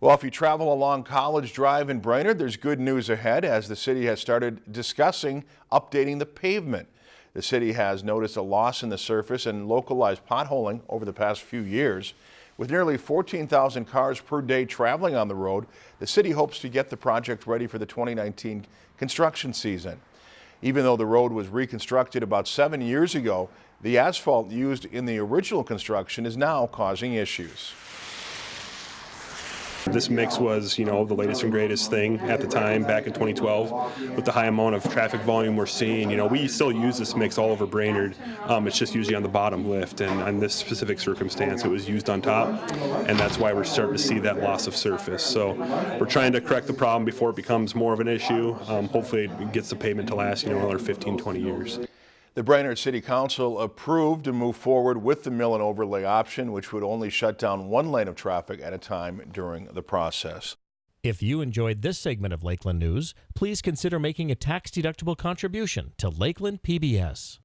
Well, if you travel along College Drive in Brainerd, there's good news ahead as the city has started discussing updating the pavement. The city has noticed a loss in the surface and localized potholing over the past few years. With nearly 14,000 cars per day traveling on the road, the city hopes to get the project ready for the 2019 construction season. Even though the road was reconstructed about seven years ago, the asphalt used in the original construction is now causing issues. This mix was, you know, the latest and greatest thing at the time back in 2012. With the high amount of traffic volume we're seeing, you know, we still use this mix all over Brainerd. Um, it's just usually on the bottom lift, and on this specific circumstance, it was used on top, and that's why we're starting to see that loss of surface. So we're trying to correct the problem before it becomes more of an issue. Um, hopefully, it gets the pavement to last, you know, another 15, 20 years. The Brainerd City Council approved to move forward with the mill and overlay option, which would only shut down one lane of traffic at a time during the process. If you enjoyed this segment of Lakeland News, please consider making a tax-deductible contribution to Lakeland PBS.